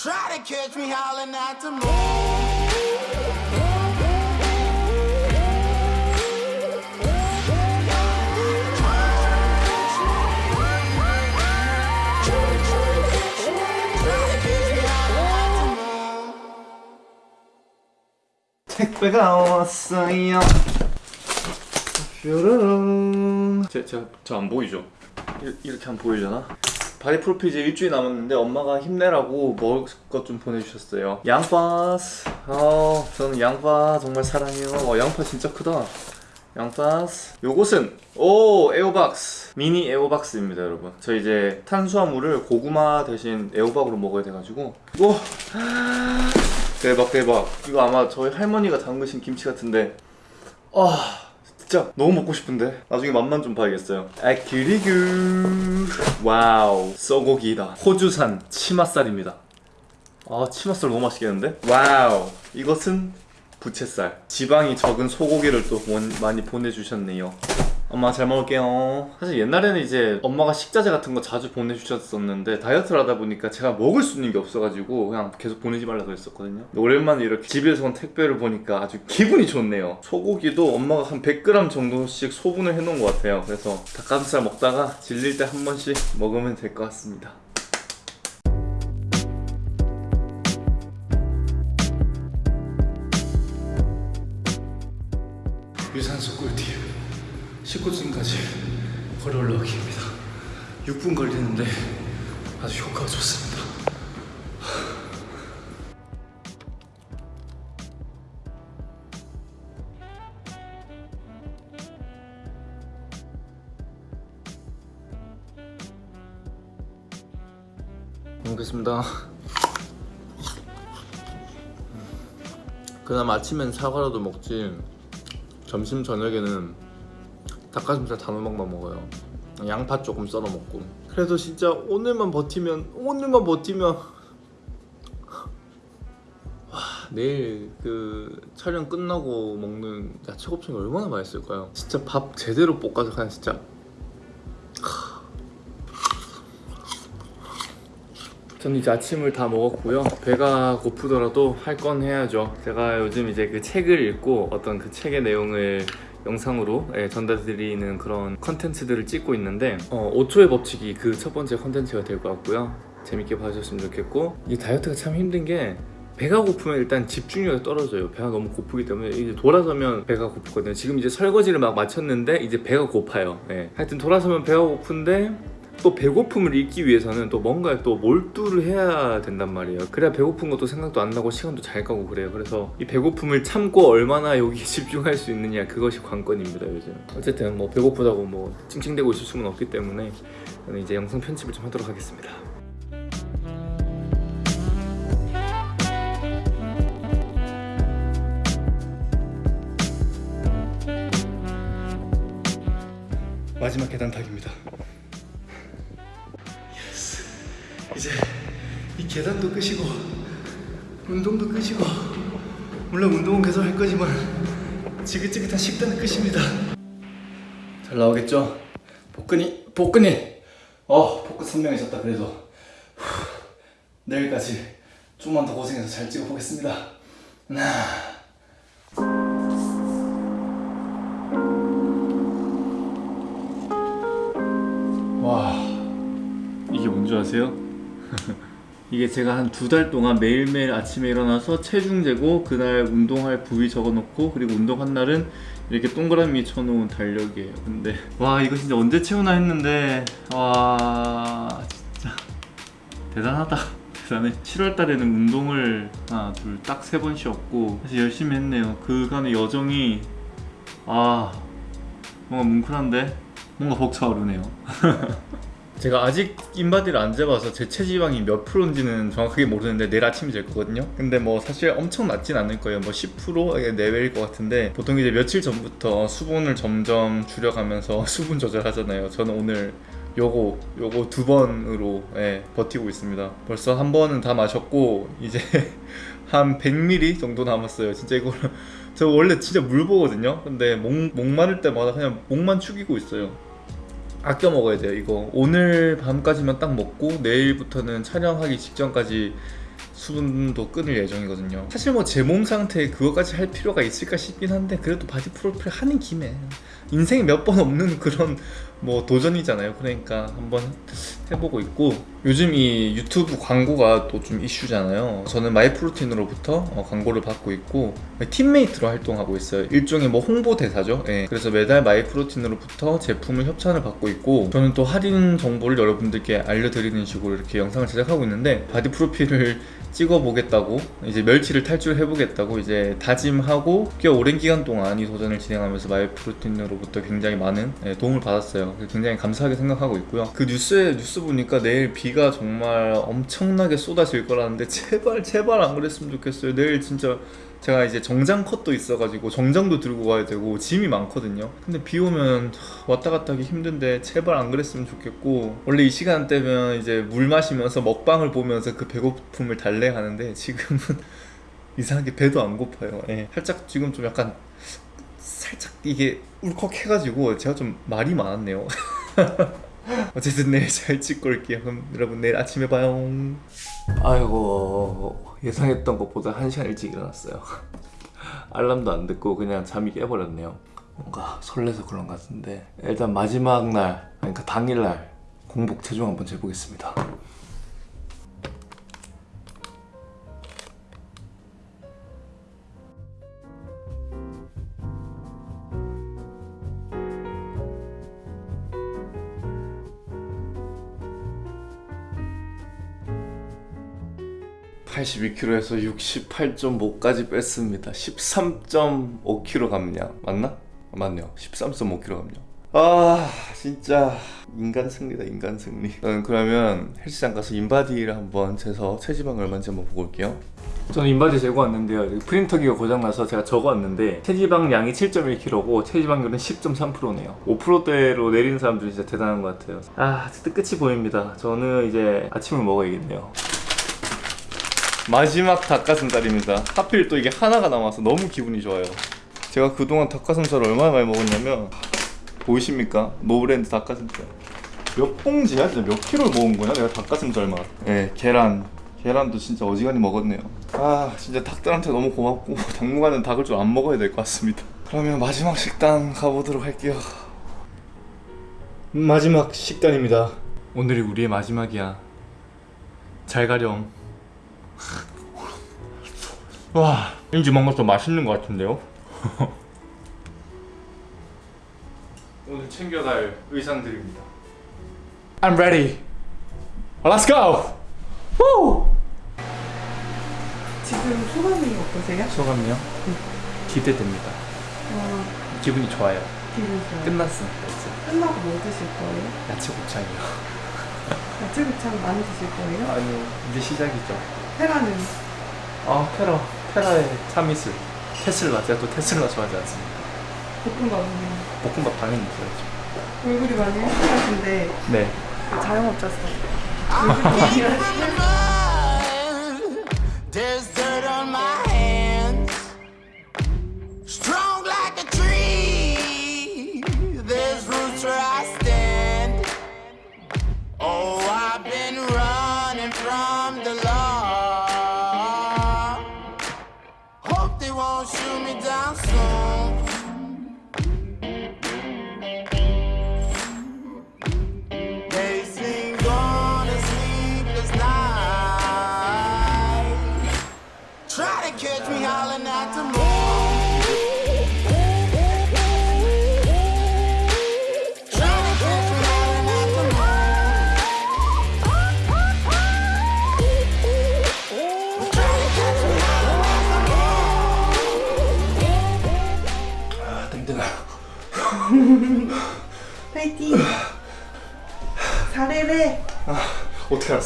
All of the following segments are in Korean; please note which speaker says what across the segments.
Speaker 1: Try to catch me howling at the moon.
Speaker 2: 택배가 왔어요. 뾰로롱. 제, 제가 저 안 보이죠? 이- 이렇게 안 보이려나? 바디 프로필 이제 일주일 남았는데 엄마가 힘내라고 먹을 것 좀 보내주셨어요. 양파스. 어, 저는 양파 정말 사랑해요. 어, 양파 진짜 크다. 양파스. 요것은 오 애호박스 미니 애호박스입니다, 여러분. 저 이제 탄수화물을 고구마 대신 애호박으로 먹어야 돼가지고 이거 대박 대박. 이거 아마 저희 할머니가 담그신 김치 같은데 아 진짜 너무 먹고 싶은데. 나중에 맛만 좀 봐야겠어요. 아 그리고 wow. 소고기다. 호주산 치맛살입니다. 아 치맛살 너무 맛있겠는데? Wow. 이것은 부채살. 지방이 적은 소고기를 또 원- 많이 보내주셨네요 엄마 잘 먹을게요. 사실 옛날에는 이제 엄마가 식자재 같은 거 자주 보내주셨었는데 다이어트를 하다 보니까 제가 먹을 수 있는 게 없어가지고 그냥 계속 보내지 말라고 했었거든요. 근데 오랜만에 이렇게 집에서 온 택배를 보니까 아주 기분이 좋네요. 소고기도 엄마가 한 100g 정도씩 소분을 해놓은 것 같아요. 그래서 닭가슴살 먹다가 질릴 때 한 번씩 먹으면 될 것 같습니다 19층까지 걸어 올라가기입니다. 6분 걸리는데 아주 효과가 좋습니다. 먹겠습니다. 그나마 아침엔 사과라도 먹지. 점심 저녁에는 닭가슴살 단호박만 먹어요. 양파 조금 썰어 먹고. 그래도 진짜 오늘만 버티면 오늘만 버티면 와 내일 그 촬영 끝나고 먹는 야채 곱창이 얼마나 맛있을까요? 진짜 밥 제대로 볶아서 그냥 진짜 저는 이제 아침을 다 먹었고요. 배가 고프더라도 할 건 해야죠. 제가 요즘 이제 그 책을 읽고 어떤 그 책의 내용을 영상으로 예, 전달드리는 그런 컨텐츠들을 찍고 있는데 어, 5초의 법칙이 그 첫 번째 컨텐츠가 될 것 같고요. 재밌게 봐주셨으면 좋겠고 이 다이어트가 참 힘든 게 배가 고프면 일단 집중력이 떨어져요. 배가 너무 고프기 때문에 이제 돌아서면 배가 고프거든요. 지금 이제 설거지를 막 마쳤는데 이제 배가 고파요. 예. 하여튼 돌아서면 배가 고픈데 또 배고픔을 잊기 위해서는 또 뭔가 또 몰두를 해야 된단 말이에요. 그래야 배고픈 것도 생각도 안 나고 시간도 잘 가고 그래요. 그래서 이 배고픔을 참고 얼마나 여기에 집중할 수 있느냐 그것이 관건입니다 요즘. 어쨌든 뭐 배고프다고 뭐 찡찡대고 있을 수는 없기 때문에 저는 이제 영상 편집을 좀 하도록 하겠습니다. 마지막 계단 타기입니다. 계단도 끄시고 운동도 끄시고 물론 운동은 계속 할 거지만 지긋지긋한 식단은 끝입니다. 잘 나오겠죠? 복근이 복근이 어 복근 선명해졌다 그래도 후, 내일까지 좀만 더 고생해서 잘 찍어보겠습니다. 하나 와 이게 뭔지 아세요? 이게 제가 한 두 달 동안 매일매일 아침에 일어나서 체중 재고 그날 운동할 부위 적어놓고 그리고 운동한 날은 이렇게 동그라미 쳐놓은 달력이에요. 근데 와 이거 진짜 언제 채우나 했는데 와 진짜. 대단하다. 대단해. 7월 달에는 운동을 하나 둘 딱 세 번 쉬었고 사실 열심히 했네요. 그간의 여정이 아 뭔가 뭉클한데? 뭔가 벅차오르네요 제가 아직 인바디를 안 재봐서 제 체지방이 몇 프로인지는 정확하게 모르는데 내일 아침에 잴 거거든요. 근데 뭐 사실 엄청 낮진 않을 거예요. 뭐 10% 내외일 것 같은데 보통 이제 며칠 전부터 수분을 점점 줄여가면서 수분 조절하잖아요. 저는 오늘 요거 요거 두 번으로 예, 버티고 있습니다. 벌써 한 번은 다 마셨고 이제 한 100ml 정도 남았어요. 진짜 이거 저 원래 진짜 물 보거든요. 근데 목, 목 마를 때마다 그냥 목만 축이고 있어요 아껴 먹어야 돼요 이거. 오늘 밤까지만 딱 먹고 내일부터는 촬영하기 직전까지 수분도 끊을 예정이거든요. 사실 뭐 제 몸 상태에 그거까지 할 필요가 있을까 싶긴 한데 그래도 바디 프로필 하는 김에 인생에 몇 번 없는 그런 뭐 도전이잖아요. 그러니까 한번 해보고 있고 요즘 이 유튜브 광고가 또 좀 이슈잖아요. 저는 마이프로틴으로부터 어, 광고를 받고 있고 teammate로 활동하고 있어요. 일종의 뭐 홍보 대사죠. 예. 그래서 매달 마이프로틴으로부터 제품을 협찬을 받고 있고 저는 또 할인 정보를 여러분들께 알려드리는 식으로 이렇게 영상을 제작하고 있는데 바디 프로필을 찍어보겠다고 이제 멸치를 탈출해보겠다고 이제 다짐하고 꽤 오랜 기간 동안 이 도전을 진행하면서 마이프로틴으로부터 굉장히 많은 예, 도움을 받았어요. 굉장히 감사하게 생각하고 있고요. 그 뉴스에 뉴스 보니까 내일 비가 정말 엄청나게 쏟아질 거라는데 제발 제발 안 그랬으면 좋겠어요. 내일 진짜 제가 이제 정장 컷도 있어가지고 정장도 들고 가야 되고 짐이 많거든요. 근데 비 오면 왔다 갔다 하기 힘든데 제발 안 그랬으면 좋겠고 원래 이 시간대면 이제 물 마시면서 먹방을 보면서 그 배고픔을 달래하는데 지금은 이상하게 배도 안 고파요. 예. 살짝 지금 좀 약간 살짝 이게 울컥해가지고 제가 좀 말이 많았네요. 어쨌든 내일 잘 찍고 올게요. 그럼 여러분 내일 아침에 봐요. 아이고 예상했던 것보다 한 시간 일찍 일어났어요. 알람도 안 듣고 그냥 잠이 깨버렸네요. 뭔가 설레서 그런 것 같은데 일단 마지막 날 그러니까 당일날 공복 체중 한번 재보겠습니다. (82kg에서) (68.5까지) 뺐습니다. (13.5kg) 감량. 맞나? 맞네요. (13.5kg) 감량. 아 진짜. 인간 승리다 인간 승리. 저는 그러면 헬스장 가서 인바디를 한번 재서 체지방 얼마인지 한번 보고 올게요. 저는 인바디 재고 왔는데요. 프린터기가 고장나서 제가 적어 왔는데 체지방 량이 7.1kg고 체지방률은 10.3%네요. 5%대로 내리는 사람들이 진짜 대단한 것 같아요. 아 진짜 끝이 보입니다. 저는 이제 아침을 먹어야겠네요 마지막 닭가슴살입니다. 하필 또 이게 하나가 남아서 너무 기분이 좋아요. 제가 그동안 닭가슴살을 얼마나 많이 먹었냐면 보이십니까? 노브랜드 닭가슴살. 몇 봉지야? 진짜 몇 킬로를 먹은 거야? 내가 닭가슴살만 네 계란. 계란도 진짜 어지간히 먹었네요. 아 진짜 닭들한테 너무 고맙고 당분간은 닭을 좀 안 먹어야 될 것 같습니다. 그러면 마지막 식단 가보도록 할게요. 마지막 식단입니다. 오늘이 우리의 마지막이야. 잘 가렴 와 뭔가 더 맛있는 것 같은데요? 오늘 챙겨갈 의상들입니다 I'm ready Let's go! Woo!
Speaker 3: 지금 소감이 어떠세요?
Speaker 2: 소감이요? 기대됩니다
Speaker 3: 어,
Speaker 2: 기분이 좋아요
Speaker 3: 기분 좋아요.
Speaker 2: 끝났습니다 이제
Speaker 3: 끝나고 뭐 드실 거예요?
Speaker 2: 야채 곱창이요
Speaker 3: 야채 곱창 많이 드실 거예요?
Speaker 2: 아니요 이제 시작이죠
Speaker 3: 테라는?
Speaker 2: 아 테라 테라의 참이슬. 테슬라. 제가 또 테슬라 좋아하지 않습니까?
Speaker 3: 볶음밥은요?
Speaker 2: 볶음밥 당연히 있어야죠.
Speaker 3: 얼굴이 많이 헬스하신데
Speaker 2: 네.
Speaker 3: 자영업자서 얼굴이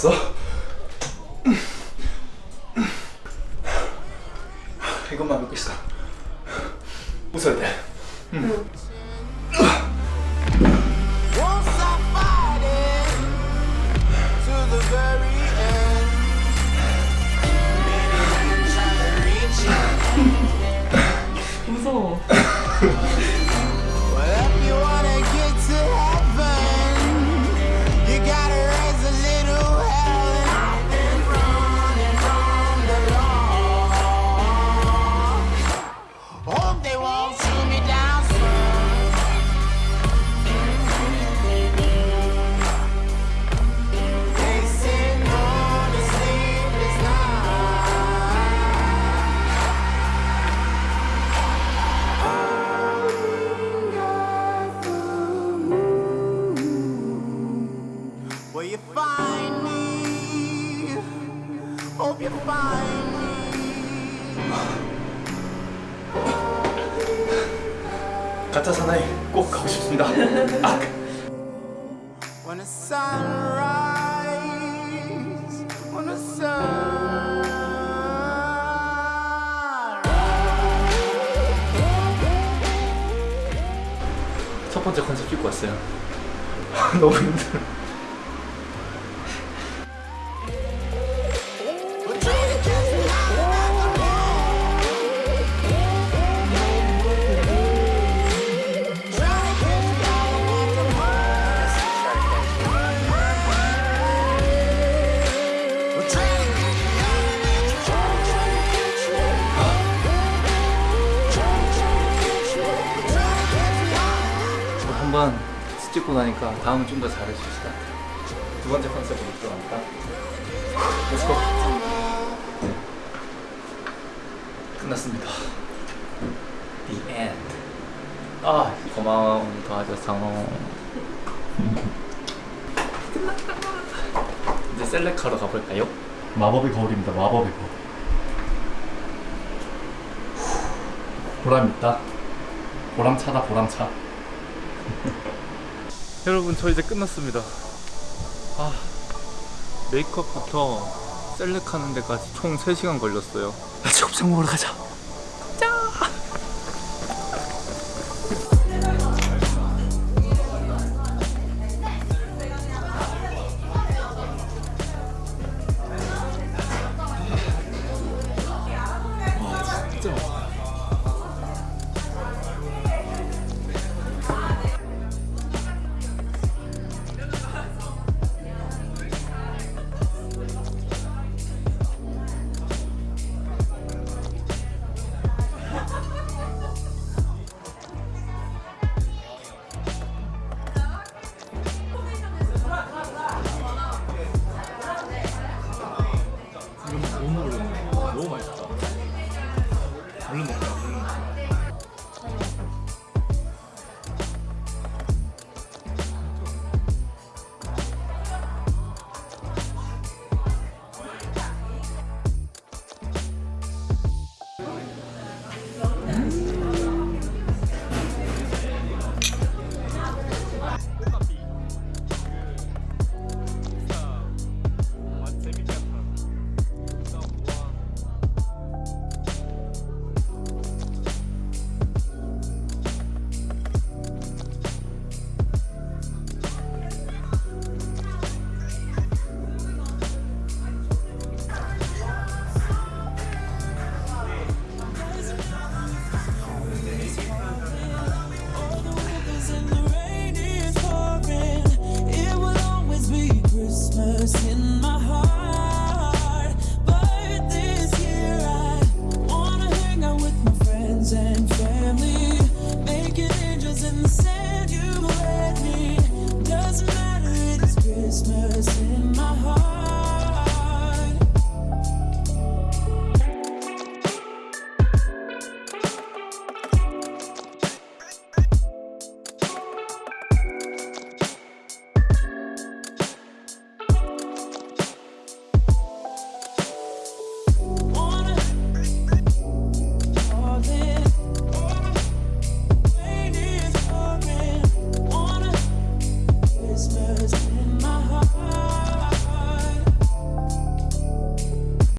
Speaker 2: 알았어? 이것만 믿고 있어 웃어야 돼
Speaker 1: to Will you find me? Hope you find me.
Speaker 2: 가짜 사나이 꼭 가고 싶습니다. 아.
Speaker 1: When the sunrise, when the sun.
Speaker 2: 첫 번째 컨셉 찍고 왔어요. 너무 힘들어. 1번 찍고 나니까 다음은 좀 더 잘할 수 있을 것 같아요. 두 번째 컨셉으로 들어갑니다. Let's go 끝났습니다. The end. 아 고마워 오늘 도와줘서. 이제 select하러 가볼까요? 마법의 거울입니다. 마법의 거울. 보람 있다. 보람 차다 보람 차. 여러분 저 이제 끝났습니다. 아 메이크업부터 셀렉하는 데까지 총 3시간 걸렸어요. 같이 곱창 먹으러 가자